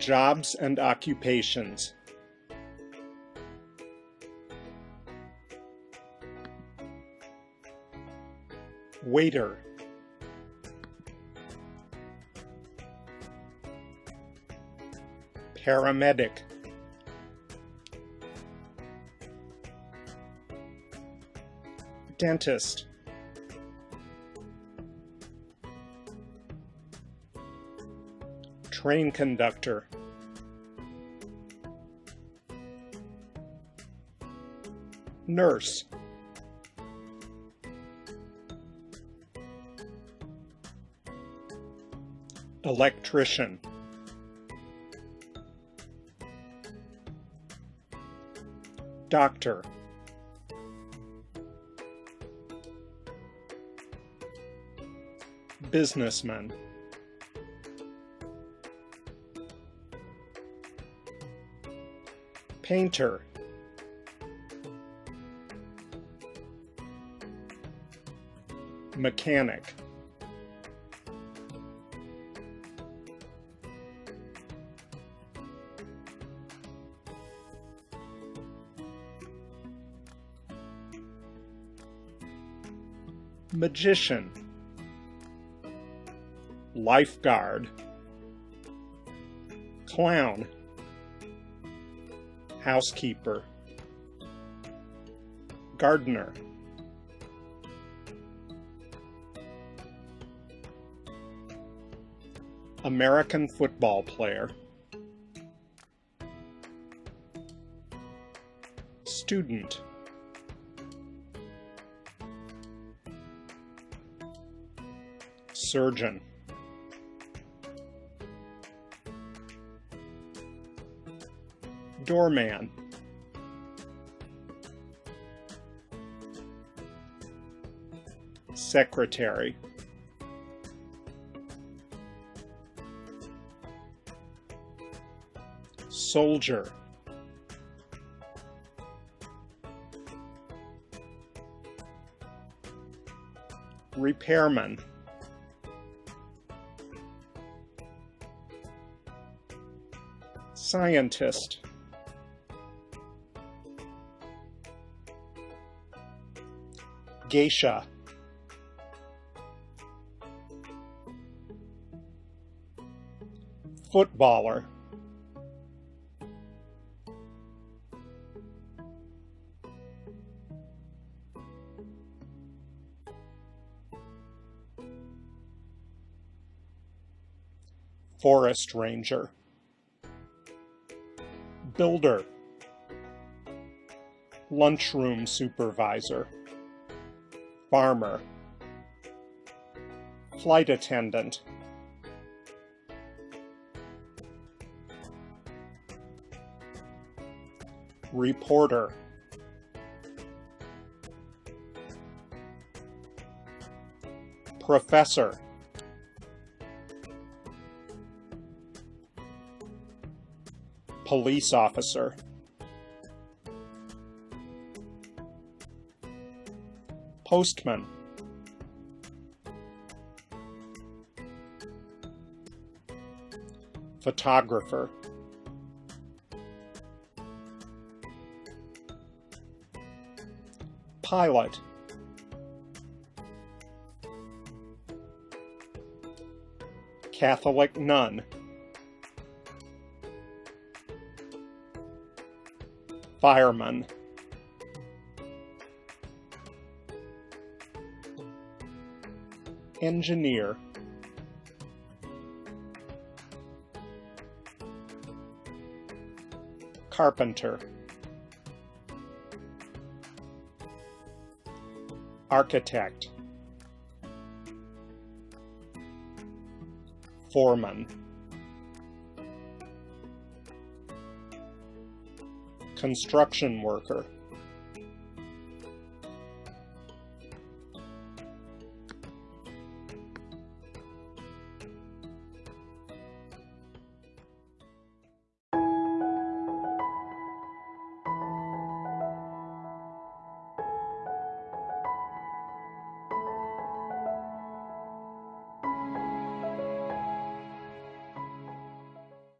Jobs and occupations. Waiter. Paramedic. Dentist. Train conductor. Nurse. Electrician. Doctor. Businessman. Painter. Mechanic. Magician. Lifeguard. Clown. Housekeeper. Gardener. American football player. Student. Surgeon. Doorman. Secretary. Soldier. Repairman. Scientist. Geisha. Footballer. Forest Ranger. Builder. Lunchroom Supervisor. Farmer. Flight Attendant. Reporter. Professor. Police officer. Postman. Photographer. Pilot. Catholic nun. Fireman. Engineer. Carpenter. Architect. Foreman. Construction worker.